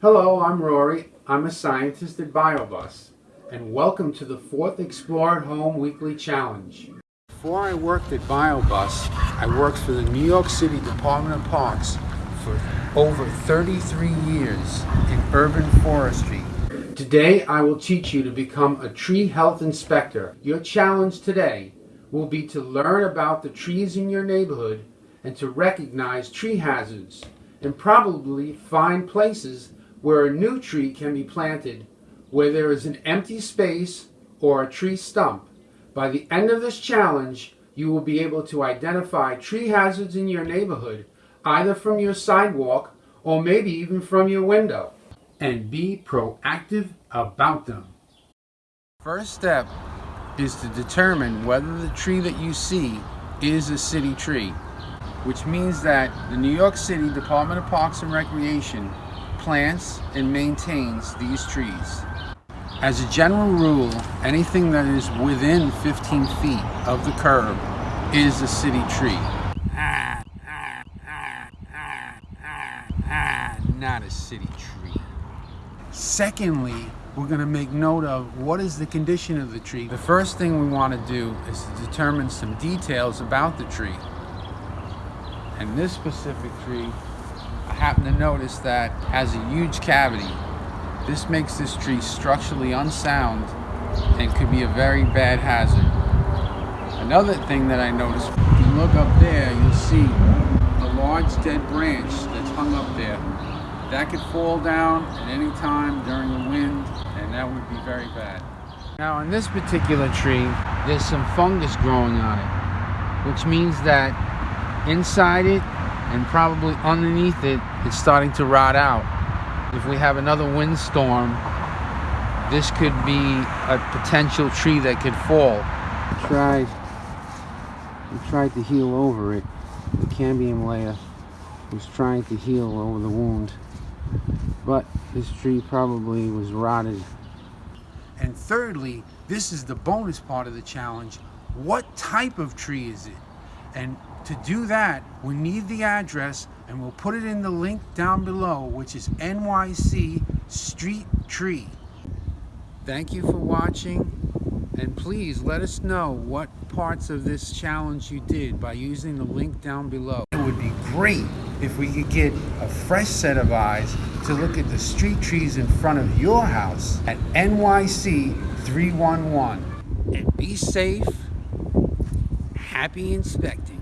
Hello, I'm Rory. I'm a scientist at BioBus, and welcome to the fourth Explore at Home Weekly Challenge. Before I worked at BioBus, I worked for the New York City Department of Parks for over 33 years in urban forestry. Today, I will teach you to become a tree health inspector. Your challenge today will be to learn about the trees in your neighborhood and to recognize tree hazards and probably find places where a new tree can be planted where there is an empty space or a tree stump. By the end of this challenge, you will be able to identify tree hazards in your neighborhood either from your sidewalk or maybe even from your window and be proactive about them. First step is to determine whether the tree that you see is a city tree, which means that the New York City Department of Parks and Recreation plants and maintains these trees. As a general rule, anything that is within 15 feet of the curb is a city tree. Not a city tree. Secondly, we're going to make note of what is the condition of the tree. The first thing we want to do is to determine some details about the tree. And this specific tree I happen to notice that has a huge cavity. This makes this tree structurally unsound and could be a very bad hazard. Another thing that I noticed, if you look up there, you'll see a large dead branch that's hung up there. That could fall down at any time during the wind, and that would be very bad. Now, on this particular tree, there's some fungus growing on it, which means that inside it and probably underneath it, it's starting to rot out. If we have another windstorm, this could be a potential tree that could fall. We tried, we tried to heal over it. The cambium layer was trying to heal over the wound, but this tree probably was rotted. And thirdly, this is the bonus part of the challenge. What type of tree is it? And to do that, we need the address and we'll put it in the link down below, which is NYC Street Tree. Thank you for watching. And please let us know what parts of this challenge you did by using the link down below. It would be great if we could get a fresh set of eyes to look at the street trees in front of your house at NYC 311. And be safe, happy inspecting.